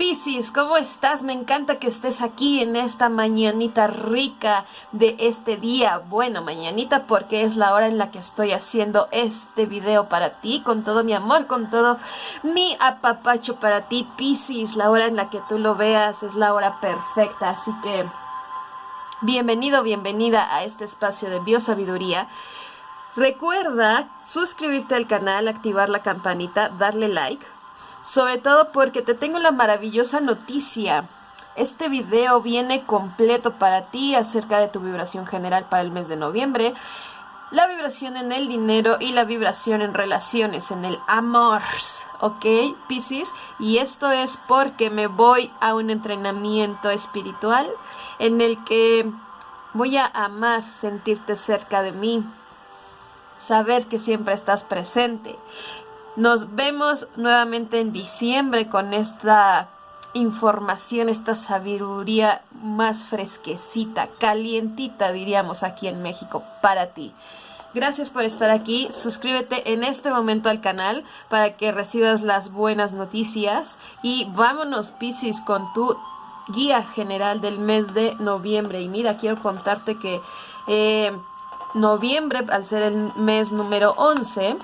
Piscis, ¿cómo estás? Me encanta que estés aquí en esta mañanita rica de este día. Bueno, mañanita porque es la hora en la que estoy haciendo este video para ti, con todo mi amor, con todo mi apapacho para ti, Piscis. La hora en la que tú lo veas es la hora perfecta, así que bienvenido, bienvenida a este espacio de biosabiduría. Recuerda suscribirte al canal, activar la campanita, darle like sobre todo porque te tengo la maravillosa noticia. Este video viene completo para ti acerca de tu vibración general para el mes de noviembre, la vibración en el dinero y la vibración en relaciones, en el amor, ¿ok, Pisces? Y esto es porque me voy a un entrenamiento espiritual en el que voy a amar sentirte cerca de mí, saber que siempre estás presente nos vemos nuevamente en diciembre con esta información, esta sabiduría más fresquecita, calientita, diríamos aquí en México, para ti. Gracias por estar aquí. Suscríbete en este momento al canal para que recibas las buenas noticias. Y vámonos, Pisces, con tu guía general del mes de noviembre. Y mira, quiero contarte que eh, noviembre, al ser el mes número 11,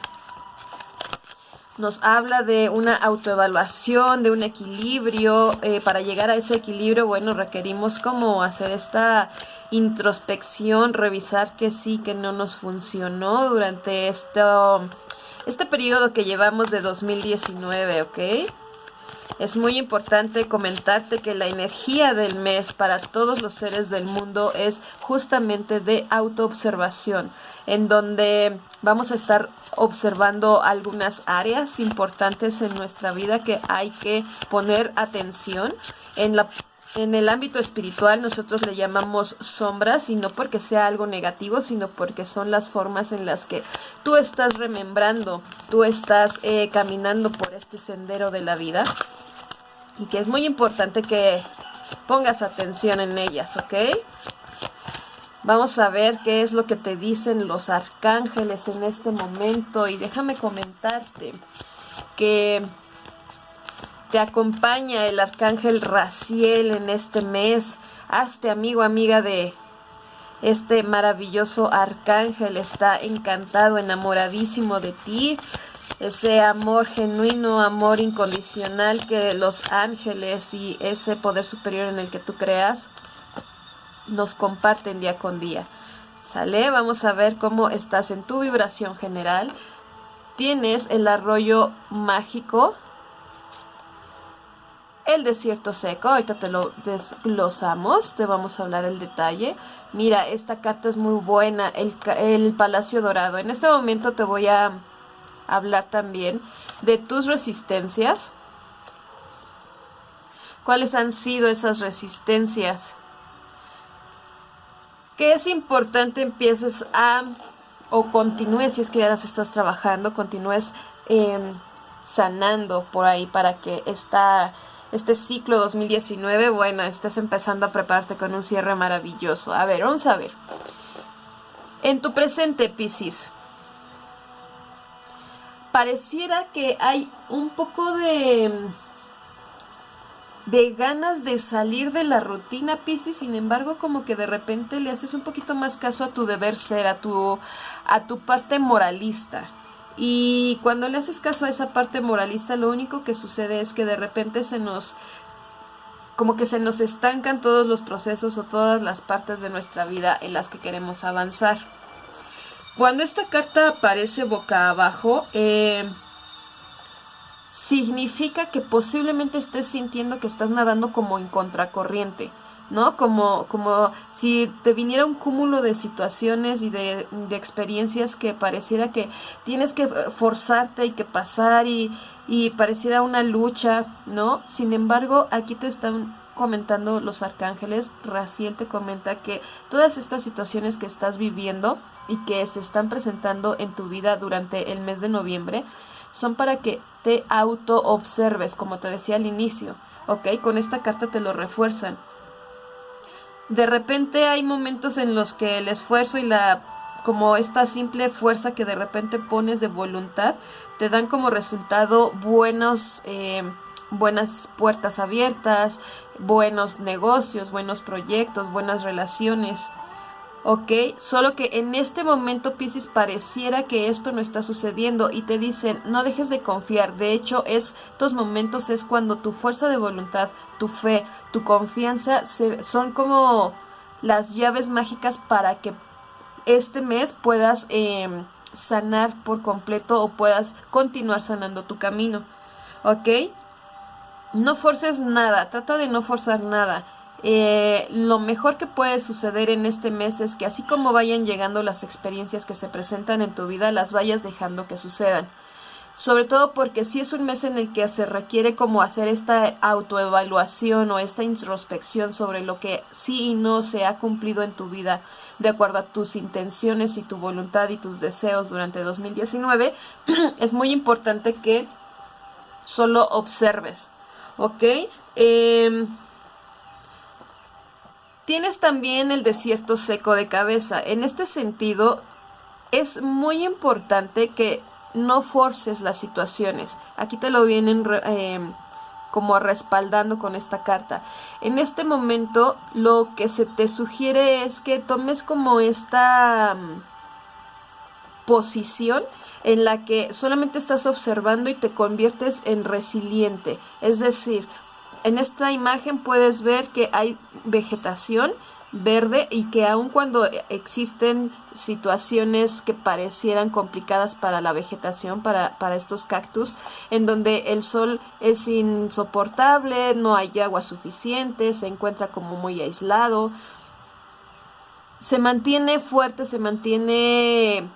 nos habla de una autoevaluación, de un equilibrio. Eh, para llegar a ese equilibrio, bueno, requerimos como hacer esta introspección, revisar que sí, que no nos funcionó durante esto, este periodo que llevamos de 2019, ¿ok? Es muy importante comentarte que la energía del mes para todos los seres del mundo es justamente de autoobservación, en donde vamos a estar observando algunas áreas importantes en nuestra vida que hay que poner atención en la en el ámbito espiritual nosotros le llamamos sombras y no porque sea algo negativo, sino porque son las formas en las que tú estás remembrando, tú estás eh, caminando por este sendero de la vida y que es muy importante que pongas atención en ellas, ¿ok? Vamos a ver qué es lo que te dicen los arcángeles en este momento y déjame comentarte que te acompaña el arcángel Raciel en este mes. Hazte amigo, amiga de este maravilloso arcángel. Está encantado, enamoradísimo de ti. Ese amor genuino, amor incondicional que los ángeles y ese poder superior en el que tú creas nos comparten día con día. ¿Sale? Vamos a ver cómo estás en tu vibración general. Tienes el arroyo mágico el desierto seco, ahorita te lo desglosamos, te vamos a hablar el detalle. Mira, esta carta es muy buena, el, el Palacio Dorado. En este momento te voy a hablar también de tus resistencias. ¿Cuáles han sido esas resistencias? Que es importante empieces a, o continúes, si es que ya las estás trabajando, continúes em, sanando por ahí para que esta este ciclo 2019, bueno, estás empezando a prepararte con un cierre maravilloso. A ver, vamos a ver. En tu presente, Piscis, pareciera que hay un poco de de ganas de salir de la rutina, Piscis, sin embargo, como que de repente le haces un poquito más caso a tu deber ser, a tu a tu parte moralista. Y cuando le haces caso a esa parte moralista, lo único que sucede es que de repente se nos como que se nos estancan todos los procesos o todas las partes de nuestra vida en las que queremos avanzar. Cuando esta carta aparece boca abajo, eh, significa que posiblemente estés sintiendo que estás nadando como en contracorriente. ¿no? Como, como si te viniera un cúmulo de situaciones y de, de, experiencias que pareciera que tienes que forzarte y que pasar y, y pareciera una lucha, ¿no? Sin embargo, aquí te están comentando los arcángeles, Raciel te comenta que todas estas situaciones que estás viviendo y que se están presentando en tu vida durante el mes de noviembre son para que te auto observes, como te decía al inicio, ¿ok? Con esta carta te lo refuerzan de repente hay momentos en los que el esfuerzo y la como esta simple fuerza que de repente pones de voluntad te dan como resultado buenos eh, buenas puertas abiertas, buenos negocios, buenos proyectos, buenas relaciones. ¿Ok? Solo que en este momento, Pisces, pareciera que esto no está sucediendo y te dicen, no dejes de confiar. De hecho, estos momentos es cuando tu fuerza de voluntad, tu fe, tu confianza son como las llaves mágicas para que este mes puedas em, sanar por completo o puedas continuar sanando tu camino, ¿ok? No forces nada, trata de no forzar nada. Eh, lo mejor que puede suceder en este mes es que así como vayan llegando las experiencias que se presentan en tu vida, las vayas dejando que sucedan. Sobre todo porque si es un mes en el que se requiere como hacer esta autoevaluación o esta introspección sobre lo que sí y no se ha cumplido en tu vida de acuerdo a tus intenciones y tu voluntad y tus deseos durante 2019, es muy importante que solo observes, ¿ok? Eh, Tienes también el desierto seco de cabeza. En este sentido, es muy importante que no forces las situaciones. Aquí te lo vienen em, como respaldando con esta carta. En este momento, lo que se te sugiere es que tomes como esta mm, posición en la que solamente estás observando y te conviertes en resiliente. Es decir, en esta imagen puedes ver que hay vegetación verde y que aun cuando existen situaciones que parecieran complicadas para la vegetación, para, para, estos cactus, en donde el sol es insoportable, no hay agua suficiente, se encuentra como muy aislado, se mantiene fuerte, se mantiene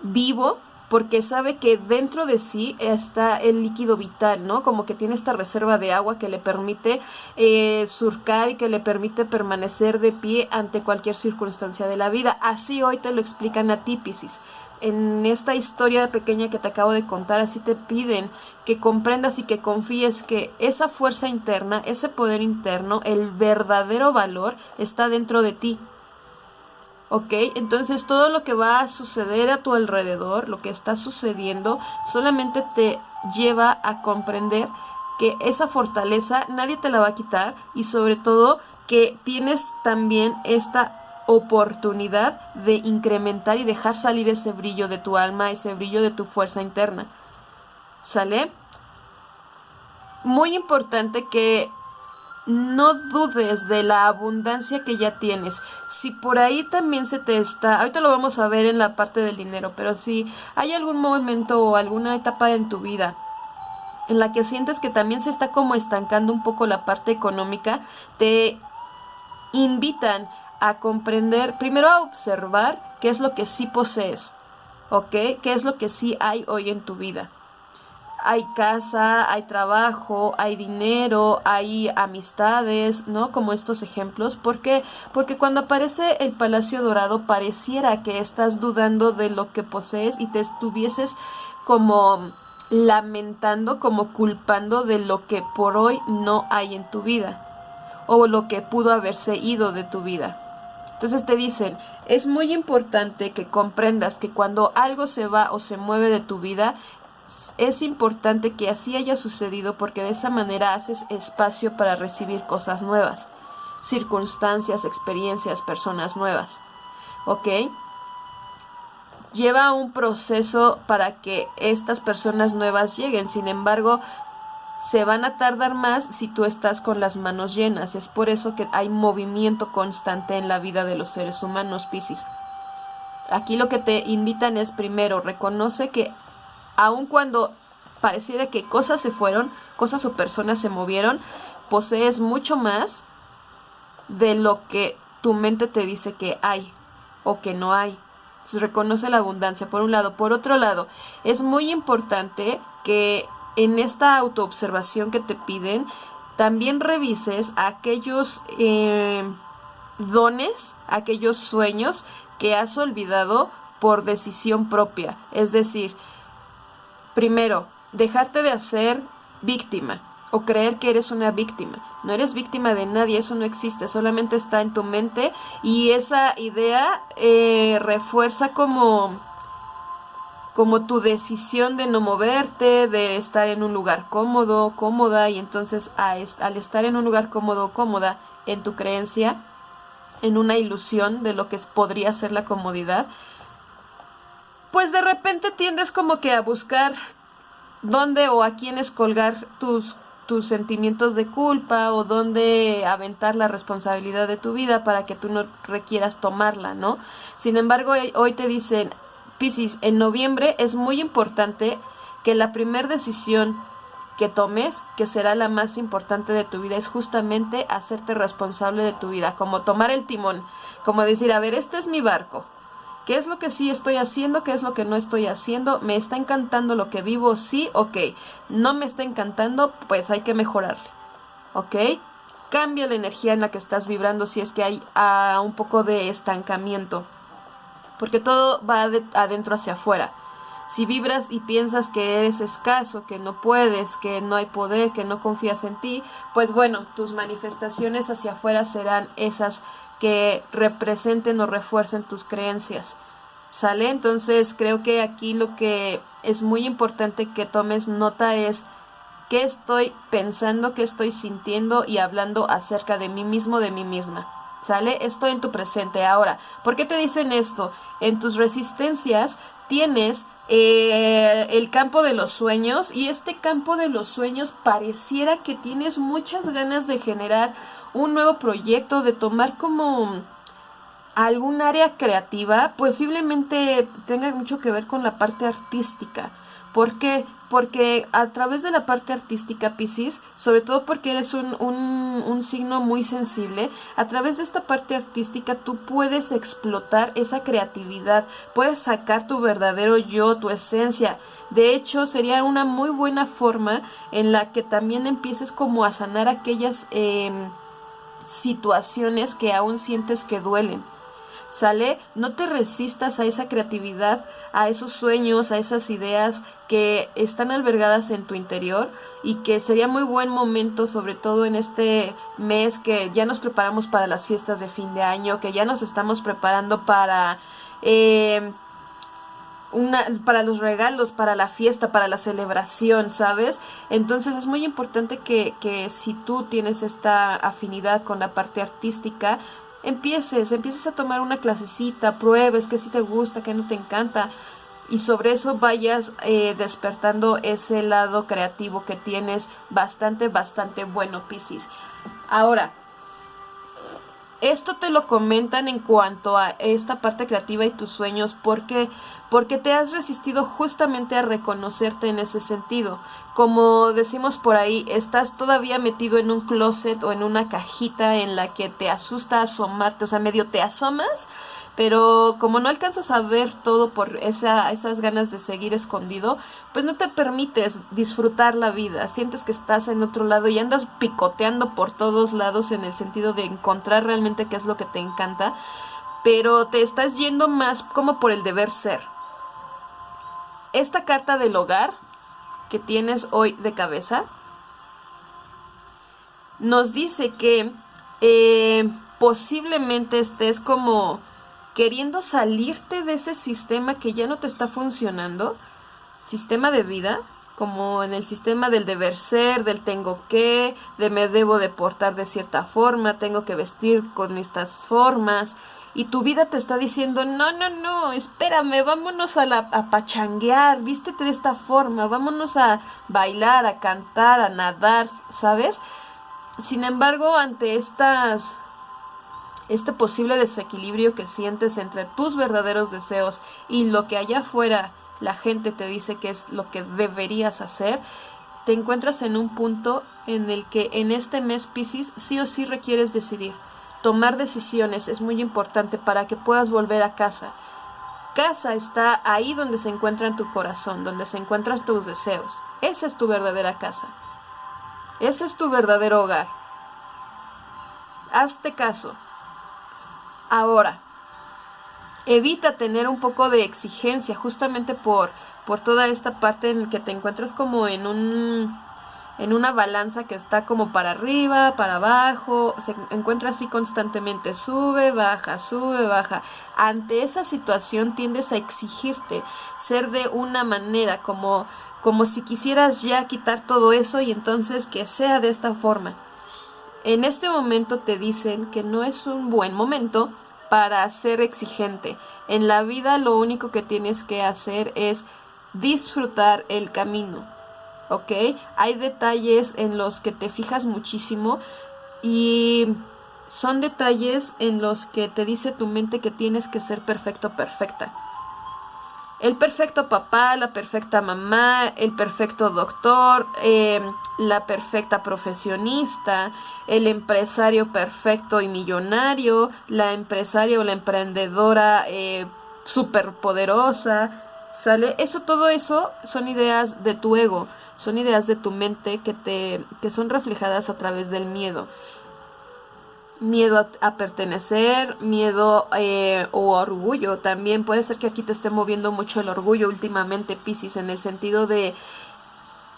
vivo porque sabe que dentro de sí está el líquido vital, ¿no? Como que tiene esta reserva de agua que le permite eh, surcar y que le permite permanecer de pie ante cualquier circunstancia de la vida. Así hoy te lo explican a ti, En esta historia pequeña que te acabo de contar, así te piden que comprendas y que confíes que esa fuerza interna, ese poder interno, el verdadero valor está dentro de ti. ¿Ok? Entonces todo lo que va a suceder a tu alrededor, lo que está sucediendo, solamente te lleva a comprender que esa fortaleza nadie te la va a quitar y sobre todo que tienes también esta oportunidad de incrementar y dejar salir ese brillo de tu alma, ese brillo de tu fuerza interna. ¿Sale? Muy importante que no dudes de la abundancia que ya tienes. Si por ahí también se te está, ahorita lo vamos a ver en la parte del dinero, pero si hay algún momento o alguna etapa en tu vida en la que sientes que también se está como estancando un poco la parte económica, te invitan a comprender, primero a observar qué es lo que sí posees, ¿ok? ¿Qué es lo que sí hay hoy en tu vida? Hay casa, hay trabajo, hay dinero, hay amistades, ¿no? Como estos ejemplos. ¿Por qué? Porque cuando aparece el Palacio Dorado pareciera que estás dudando de lo que posees y te estuvieses como lamentando, como culpando de lo que por hoy no hay en tu vida o lo que pudo haberse ido de tu vida. Entonces te dicen, es muy importante que comprendas que cuando algo se va o se mueve de tu vida, es importante que así haya sucedido porque de esa manera haces espacio para recibir cosas nuevas, circunstancias, experiencias, personas nuevas. ¿Ok? Lleva un proceso para que estas personas nuevas lleguen, sin embargo, se van a tardar más si tú estás con las manos llenas. Es por eso que hay movimiento constante en la vida de los seres humanos, Piscis. Aquí lo que te invitan es primero, reconoce que aun cuando pareciera que cosas se fueron, cosas o personas se movieron, posees mucho más de lo que tu mente te dice que hay o que no hay. Reconoce la abundancia, por un lado. Por otro lado, es muy importante que en esta autoobservación que te piden, también revises aquellos eh, dones, aquellos sueños que has olvidado por decisión propia. Es decir, Primero, dejarte de hacer víctima o creer que eres una víctima. No eres víctima de nadie, eso no existe, solamente está en tu mente y esa idea eh, refuerza como como tu decisión de no moverte, de estar en un lugar cómodo, cómoda, y entonces al estar en un lugar cómodo, cómoda, en tu creencia, en una ilusión de lo que podría ser la comodidad, pues de repente tiendes como que a buscar dónde o a quiénes colgar tus, tus sentimientos de culpa o dónde aventar la responsabilidad de tu vida para que tú no requieras tomarla, ¿no? Sin embargo, hoy te dicen, Piscis, en noviembre es muy importante que la primera decisión que tomes, que será la más importante de tu vida, es justamente hacerte responsable de tu vida, como tomar el timón, como decir, a ver, este es mi barco, ¿Qué es lo que sí estoy haciendo? ¿Qué es lo que no estoy haciendo? ¿Me está encantando lo que vivo? Sí, ok. ¿No me está encantando? Pues hay que mejorarle. ¿Ok? Cambia la energía en la que estás vibrando si es que hay ah, un poco de estancamiento porque todo va de adentro hacia afuera. Si vibras y piensas que eres escaso, que no puedes, que no hay poder, que no confías en ti, pues bueno, tus manifestaciones hacia afuera serán esas que representen o refuercen tus creencias. ¿Sale? Entonces creo que aquí lo que es muy importante que tomes nota es qué estoy pensando, qué estoy sintiendo y hablando acerca de mí mismo, de mí misma. ¿Sale? Estoy en tu presente. Ahora, ¿por qué te dicen esto? En tus resistencias tienes eh, el campo de los sueños y este campo de los sueños pareciera que tienes muchas ganas de generar un nuevo proyecto, de tomar como algún área creativa, posiblemente tenga mucho que ver con la parte artística. ¿Por qué? Porque a través de la parte artística, Pisces, sobre todo porque eres un, un, signo muy sensible, a través de esta parte artística tú puedes explotar esa creatividad, puedes sacar tu verdadero yo, tu esencia. De hecho, sería una muy buena forma en la que también empieces como a sanar aquellas em, situaciones que aún sientes que duelen. ¿Sale? No te resistas a esa creatividad, a esos sueños, a esas ideas que están albergadas en tu interior y que sería muy buen momento, sobre todo en este mes que ya nos preparamos para las fiestas de fin de año, que ya nos estamos preparando para... Eh, una, para los regalos, para la fiesta, para la celebración, ¿sabes? Entonces es muy importante que, que si tú tienes esta afinidad con la parte artística, empieces, empieces a tomar una clasecita, pruebes qué sí te gusta, qué no te encanta y sobre eso vayas eh, despertando ese lado creativo que tienes bastante, bastante bueno, Piscis. Ahora, esto te lo comentan en cuanto a esta parte creativa y tus sueños porque porque te has resistido justamente a reconocerte en ese sentido. Como decimos por ahí, estás todavía metido en un closet o en una cajita en la que te asusta asomarte, o sea, medio te asomas, pero como no alcanzas a ver todo por esa, esas ganas de seguir escondido, pues no te permites disfrutar la vida, sientes que estás en otro lado y andas picoteando por todos lados en el sentido de encontrar realmente qué es lo que te encanta, pero te estás yendo más como por el deber ser. Esta carta del hogar que tienes hoy de cabeza nos dice que eh, posiblemente estés como queriendo salirte de ese sistema que ya no te está funcionando, sistema de vida, como en el sistema del deber ser, del tengo que, de me debo de portar de cierta forma, tengo que vestir con estas formas, y tu vida te está diciendo, no, no, no, espérame, vámonos a, la, pachanguear, vístete de esta forma, vámonos a bailar, a cantar, a nadar, ¿sabes? Sin embargo, ante estas este posible desequilibrio que sientes entre tus verdaderos deseos y lo que allá afuera la gente te dice que es lo que deberías hacer, te encuentras en un punto en el que en este mes Pisces sí o sí requieres decidir. Tomar decisiones es muy importante para que puedas volver a casa. Casa está ahí donde se encuentra en tu corazón, donde se encuentran tus deseos. Esa es tu verdadera casa. Ese es tu verdadero hogar. Hazte caso. Ahora, evita tener un poco de exigencia justamente por, por toda esta parte en que te encuentras como en un en una balanza que está como para arriba, para abajo, se encuentra así constantemente, sube, baja, sube, baja. Ante esa situación tiendes a exigirte ser de una manera como como si quisieras ya quitar todo eso y entonces que sea de esta forma. En este momento te dicen que no es un buen momento para ser exigente. En la vida lo único que tienes que hacer es disfrutar el camino. ¿Ok? Hay detalles en los que te fijas muchísimo y son detalles en los que te dice tu mente que tienes que ser perfecto, perfecta. El perfecto papá, la perfecta mamá, el perfecto doctor, em, la perfecta profesionista, el empresario perfecto y millonario, la empresaria o la emprendedora eh, superpoderosa, ¿sale? Eso, todo eso son ideas de tu ego, son ideas de tu mente que, te, que son reflejadas a través del miedo miedo a, pertenecer, miedo eh, o orgullo. También puede ser que aquí te esté moviendo mucho el orgullo últimamente, Piscis, en el sentido de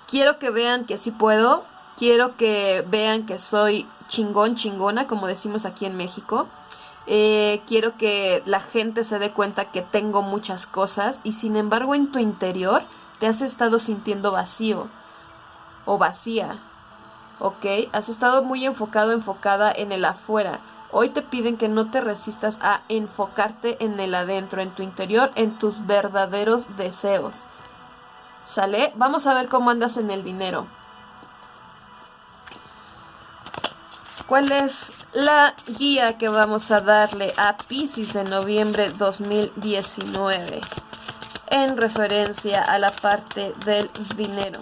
quiero que vean que sí puedo, quiero que vean que soy chingón, chingona, como decimos aquí en México. Eh, quiero que la gente se dé cuenta que tengo muchas cosas y sin embargo en tu interior te has estado sintiendo vacío o vacía ¿ok? Has estado muy enfocado, enfocada en el afuera. Hoy te piden que no te resistas a enfocarte en el adentro, en tu interior, en tus verdaderos deseos. ¿Sale? Vamos a ver cómo andas en el dinero. ¿Cuál es la guía que vamos a darle a Pisces en noviembre 2019 en referencia a la parte del dinero?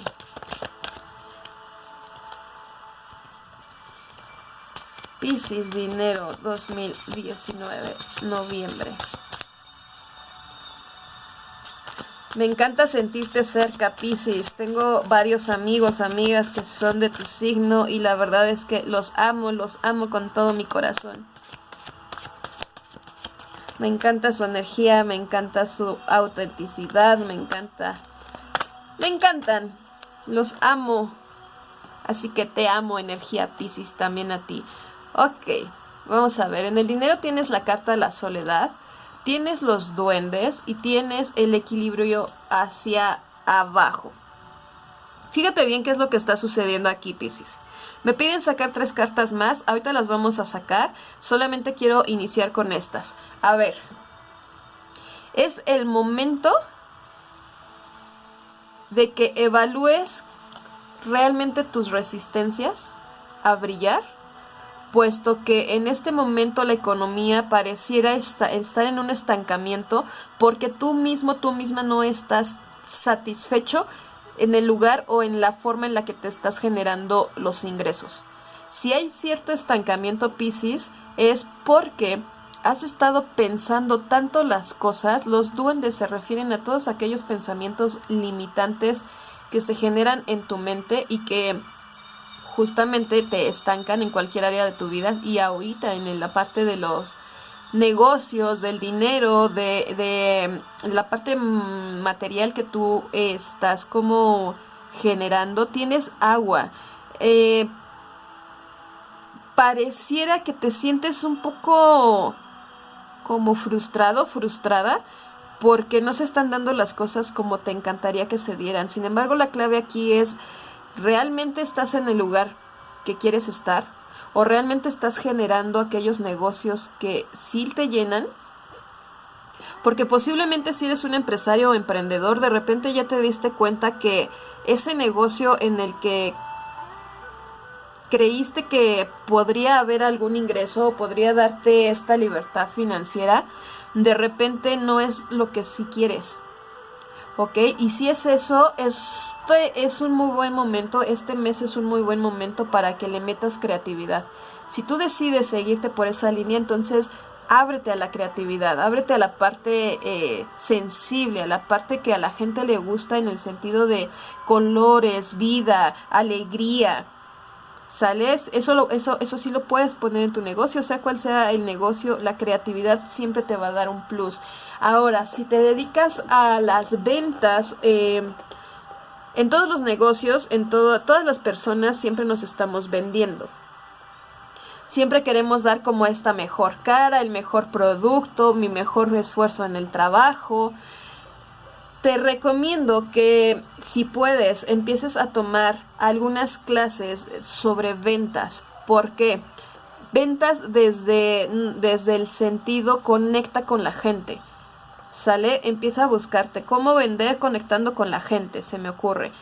Piscis Dinero 2019, noviembre. Me encanta sentirte cerca, Piscis. Tengo varios amigos, amigas que son de tu signo y la verdad es que los amo, los amo con todo mi corazón. Me encanta su energía, me encanta su autenticidad, me encanta. Me encantan. Los amo. Así que te amo, energía Piscis, también a ti. Ok, vamos a ver. En el dinero tienes la carta de la soledad, tienes los duendes y tienes el equilibrio hacia abajo. Fíjate bien qué es lo que está sucediendo aquí, Pisces. Me piden sacar tres cartas más, ahorita las vamos a sacar, solamente quiero iniciar con estas. A ver, es el momento de que evalúes realmente tus resistencias a brillar puesto que en este momento la economía pareciera estar en un estancamiento porque tú mismo, tú misma no estás satisfecho en el lugar o en la forma en la que te estás generando los ingresos. Si hay cierto estancamiento, Pisces, es porque has estado pensando tanto las cosas, los duendes se refieren a todos aquellos pensamientos limitantes que se generan en tu mente y que justamente te estancan en cualquier área de tu vida y ahorita en la parte de los negocios, del dinero, de, de la parte material que tú estás como generando, tienes agua. Eh, pareciera que te sientes un poco como frustrado, frustrada, porque no se están dando las cosas como te encantaría que se dieran. Sin embargo, la clave aquí es ¿Realmente estás en el lugar que quieres estar? ¿O realmente estás generando aquellos negocios que sí te llenan? Porque posiblemente si eres un empresario o emprendedor, de repente ya te diste cuenta que ese negocio en el que creíste que podría haber algún ingreso o podría darte esta libertad financiera, de repente no es lo que sí quieres. ¿Ok? Y si es eso, este es un muy buen momento, este mes es un muy buen momento para que le metas creatividad. Si tú decides seguirte por esa línea, entonces ábrete a la creatividad, ábrete a la parte eh, sensible, a la parte que a la gente le gusta en el sentido de colores, vida, alegría. ¿Sales? Eso, eso, eso sí lo puedes poner en tu negocio, sea cual sea el negocio, la creatividad siempre te va a dar un plus. Ahora, si te dedicas a las ventas, eh, En todos los negocios, en todas las personas siempre nos estamos vendiendo. Siempre queremos dar como esta mejor cara, el mejor producto, mi mejor esfuerzo en el trabajo. Te recomiendo que si puedes empieces a tomar algunas clases sobre ventas. ¿Por qué? Ventas desde, desde el sentido conecta con la gente. ¿Sale? Empieza a buscarte cómo vender conectando con la gente, se me ocurre.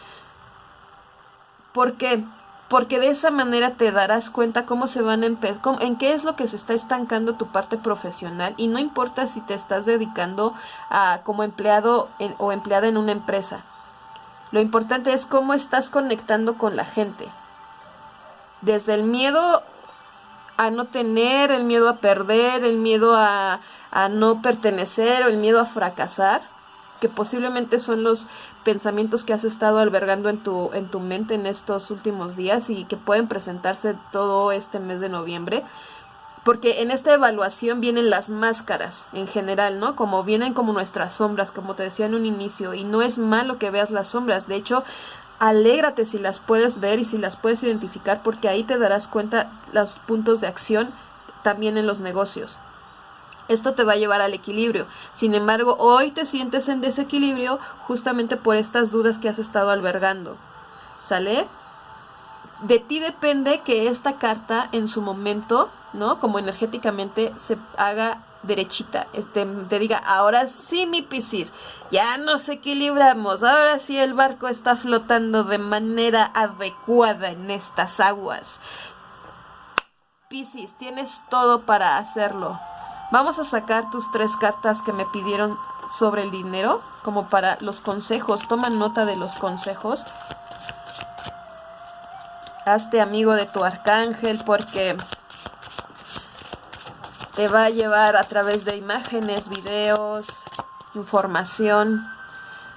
¿Por qué? Porque de esa manera te darás cuenta cómo se van a empezar, en qué es lo que se está estancando tu parte profesional y no importa si te estás dedicando a como empleado o empleada en una empresa. Lo importante es cómo estás conectando con la gente. Desde el miedo a no tener, el miedo a perder, el miedo a, a no pertenecer o el miedo a fracasar que posiblemente son los pensamientos que has estado albergando en tu, en tu mente en estos últimos días y que pueden presentarse todo este mes de noviembre. Porque en esta evaluación vienen las máscaras en general, ¿no? Como vienen como nuestras sombras, como te decía en un inicio, y no es malo que veas las sombras, de hecho, alégrate si las puedes ver y si las puedes identificar, porque ahí te darás cuenta los puntos de acción también en los negocios. Esto te va a llevar al equilibrio. Sin embargo, hoy te sientes en desequilibrio justamente por estas dudas que has estado albergando. ¿Sale? De ti depende que esta carta en su momento, ¿no? Como energéticamente se haga derechita, te diga, ahora sí mi Piscis, ya nos equilibramos, ahora sí el barco está flotando de manera adecuada en estas aguas. Piscis, tienes todo para hacerlo. Vamos a sacar tus tres cartas que me pidieron sobre el dinero, como para los consejos. Toma nota de los consejos. Hazte amigo de tu arcángel porque te va a llevar a través de imágenes, videos, información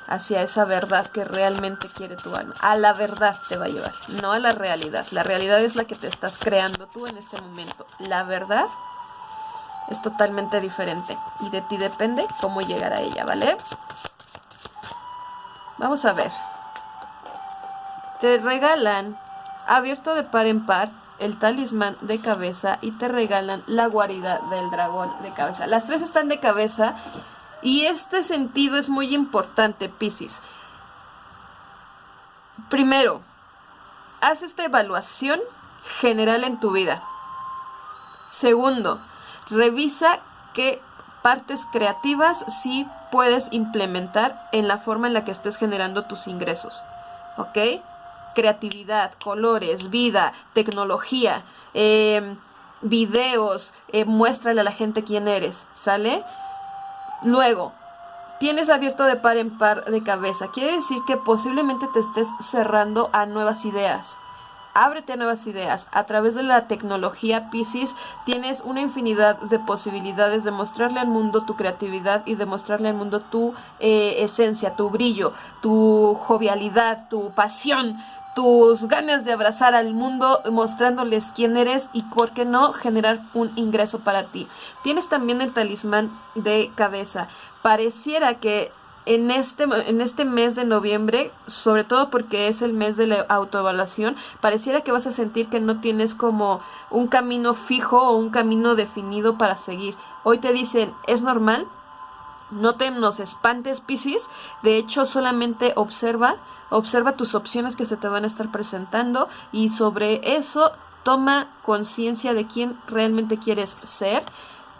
hacia esa verdad que realmente quiere tu alma. A la verdad te va a llevar, no a la realidad. La realidad es la que te estás creando tú en este momento. La verdad es totalmente diferente y de ti depende cómo llegar a ella, ¿vale? Vamos a ver. Te regalan abierto de par en par el talismán de cabeza y te regalan la guarida del dragón de cabeza. Las tres están de cabeza y este sentido es muy importante, Piscis. Primero, haz esta evaluación general en tu vida. Segundo, Revisa qué partes creativas sí puedes implementar en la forma en la que estés generando tus ingresos. ¿Ok? Creatividad, colores, vida, tecnología, em, videos, eh, muéstrale a la gente quién eres, ¿sale? Luego, tienes abierto de par en par de cabeza. Quiere decir que posiblemente te estés cerrando a nuevas ideas ábrete a nuevas ideas. A través de la tecnología Pisces tienes una infinidad de posibilidades de mostrarle al mundo tu creatividad y de mostrarle al mundo tu eh, esencia, tu brillo, tu jovialidad, tu pasión, tus ganas de abrazar al mundo mostrándoles quién eres y por qué no generar un ingreso para ti. Tienes también el talismán de cabeza. Pareciera que en este, en este mes de noviembre, sobre todo porque es el mes de la autoevaluación, pareciera que vas a sentir que no tienes como un camino fijo o un camino definido para seguir. Hoy te dicen, es normal, no te nos espantes, Piscis. De hecho, solamente observa, observa tus opciones que se te van a estar presentando y sobre eso toma conciencia de quién realmente quieres ser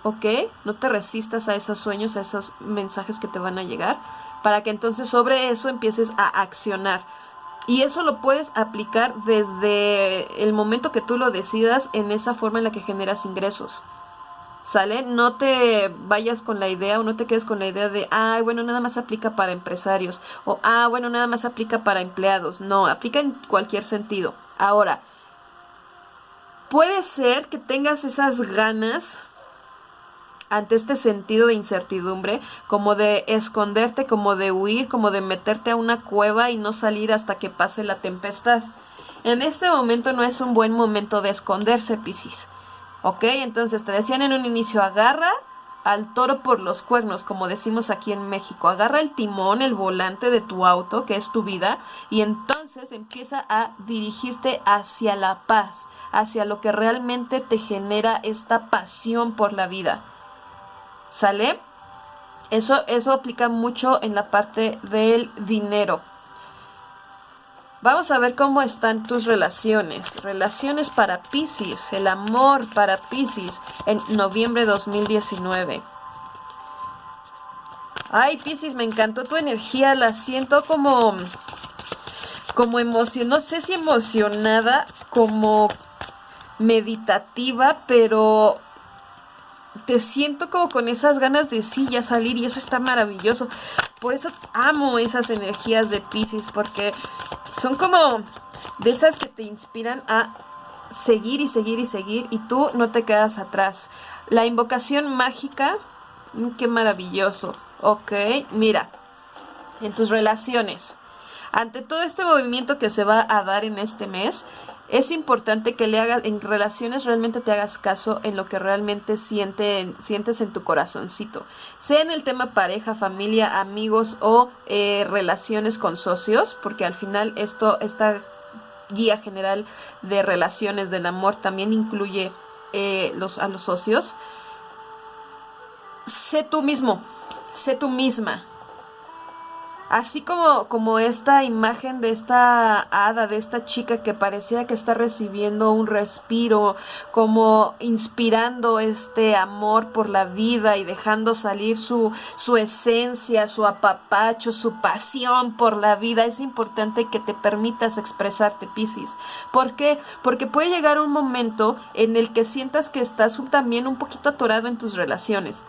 ¿ok? No te resistas a esos sueños, a esos mensajes que te van a llegar, para que entonces sobre eso empieces a accionar. Y eso lo puedes aplicar desde el momento que tú lo decidas en esa forma en la que generas ingresos. ¿Sale? No te vayas con la idea o no te quedes con la idea de, ah, bueno, nada más aplica para empresarios o, ah, bueno, nada más aplica para empleados. No, aplica en cualquier sentido. Ahora, puede ser que tengas esas ganas ante este sentido de incertidumbre, como de esconderte, como de huir, como de meterte a una cueva y no salir hasta que pase la tempestad. En este momento no es un buen momento de esconderse, Piscis. ¿Ok? Entonces te decían en un inicio, agarra al toro por los cuernos, como decimos aquí en México. Agarra el timón, el volante de tu auto, que es tu vida, y entonces empieza a dirigirte hacia la paz, hacia lo que realmente te genera esta pasión por la vida. ¿Sale? Eso, eso aplica mucho en la parte del dinero. Vamos a ver cómo están tus relaciones. Relaciones para Pisces, el amor para Pisces en noviembre de 2019. Ay, Pisces, me encantó tu energía, la siento como como emoción, no sé si emocionada, como meditativa, pero te siento como con esas ganas de sí ya salir y eso está maravilloso. Por eso amo esas energías de Pisces porque son como de esas que te inspiran a seguir y seguir y seguir y tú no te quedas atrás. La invocación mágica, mm, qué maravilloso. Ok, mira, en tus relaciones. Ante todo este movimiento que se va a dar en este mes, es importante que le hagas, en relaciones realmente te hagas caso en lo que realmente sientes en tu corazoncito. Sea en el tema pareja, familia, amigos o eh, relaciones con socios, porque al final esto, esta guía general de relaciones del amor también incluye eh, los, a los socios. Sé tú mismo, sé tú misma, Así como, como esta imagen de esta hada, de esta chica que parecía que está recibiendo un respiro, como inspirando este amor por la vida y dejando salir su, su esencia, su apapacho, su pasión por la vida. Es importante que te permitas expresarte, Piscis. ¿Por qué? Porque puede llegar un momento en el que sientas que estás también un poquito atorado en tus relaciones.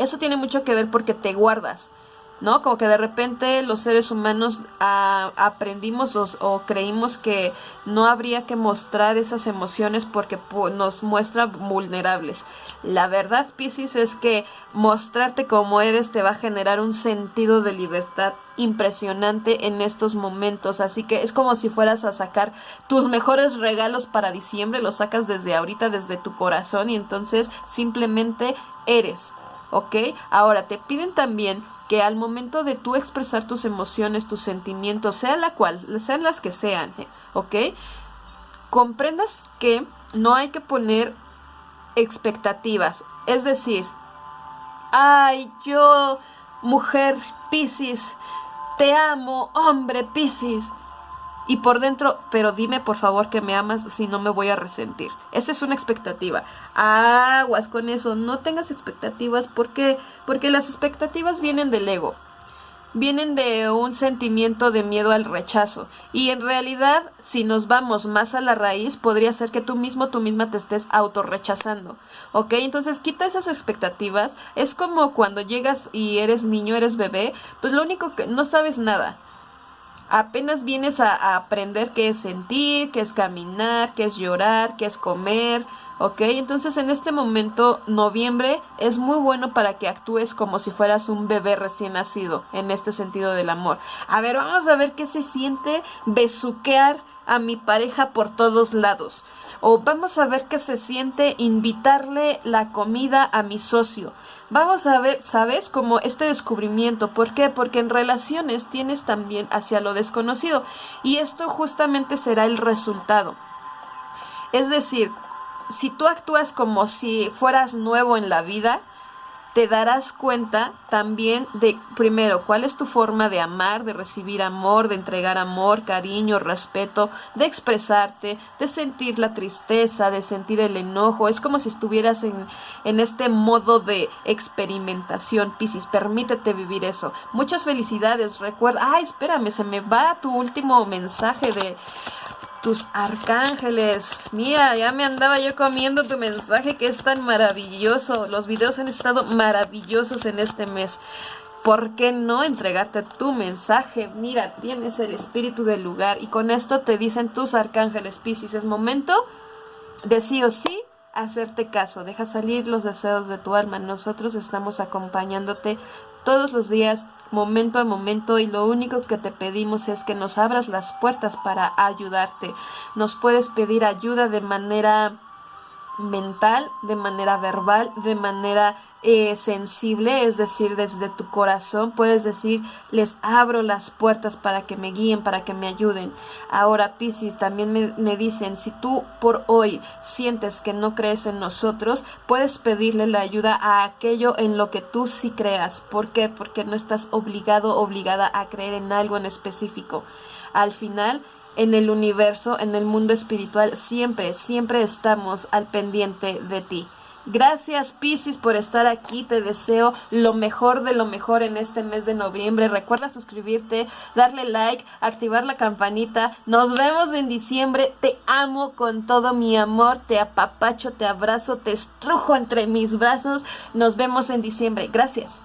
Eso tiene mucho que ver porque te guardas ¿no? Como que de repente los seres humanos ah, aprendimos o, creímos que no habría que mostrar esas emociones porque nos muestra vulnerables. La verdad, Pisces, es que mostrarte como eres te va a generar un sentido de libertad impresionante en estos momentos. Así que es como si fueras a sacar tus mejores regalos para diciembre, los sacas desde ahorita, desde tu corazón y entonces simplemente eres. ¿Ok? Ahora te piden también que al momento de tú expresar tus emociones, tus sentimientos, sea la cual, sean las que sean, ¿eh? ¿ok? Comprendas que no hay que poner expectativas. Es decir, ay, yo, mujer Piscis, te amo, hombre Piscis. Y por dentro, pero dime por favor que me amas si no me voy a resentir. Esa es una expectativa. Aguas con eso, no tengas expectativas porque porque las expectativas vienen del ego, vienen de un sentimiento de miedo al rechazo. Y en realidad, si nos vamos más a la raíz, podría ser que tú mismo, tú misma te estés autorrechazando. ¿Ok? Entonces quita esas expectativas. Es como cuando llegas y eres niño, eres bebé, pues lo único que no sabes nada. Apenas vienes a, aprender qué es sentir, qué es caminar, qué es llorar, qué es comer, ¿ok? Entonces en este momento, noviembre, es muy bueno para que actúes como si fueras un bebé recién nacido, en este sentido del amor. A ver, vamos a ver qué se siente besuquear a mi pareja por todos lados. O vamos a ver qué se siente invitarle la comida a mi socio. Vamos a ver, ¿sabes? Como este descubrimiento. ¿Por qué? Porque en relaciones tienes también hacia lo desconocido. Y esto justamente será el resultado. Es decir, si tú actúas como si fueras nuevo en la vida, te darás cuenta también de, primero, cuál es tu forma de amar, de recibir amor, de entregar amor, cariño, respeto, de expresarte, de sentir la tristeza, de sentir el enojo. Es como si estuvieras en, en este modo de experimentación, Piscis. Permítete vivir eso. Muchas felicidades. Recuerda, ay, espérame, se me va tu último mensaje de tus arcángeles. Mira, ya me andaba yo comiendo tu mensaje que es tan maravilloso. Los videos han estado maravillosos en este mes. ¿Por qué no entregarte tu mensaje? Mira, tienes el espíritu del lugar y con esto te dicen tus arcángeles Piscis. Es momento de sí o sí hacerte caso. Deja salir los deseos de tu alma. Nosotros estamos acompañándote todos los días momento a momento y lo único que te pedimos es que nos abras las puertas para ayudarte. Nos puedes pedir ayuda de manera mental, de manera verbal, de manera eh, sensible, es decir, desde tu corazón, puedes decir, les abro las puertas para que me guíen, para que me ayuden. Ahora, Piscis, también me, me dicen, si tú por hoy sientes que no crees en nosotros, puedes pedirle la ayuda a aquello en lo que tú sí creas. ¿Por qué? Porque no estás obligado, obligada a creer en algo en específico. Al final, en el universo, en el mundo espiritual, siempre, siempre estamos al pendiente de ti. Gracias Piscis por estar aquí, te deseo lo mejor de lo mejor en este mes de noviembre. Recuerda suscribirte, darle like, activar la campanita. Nos vemos en diciembre, te amo con todo mi amor, te apapacho, te abrazo, te estrujo entre mis brazos. Nos vemos en diciembre. Gracias.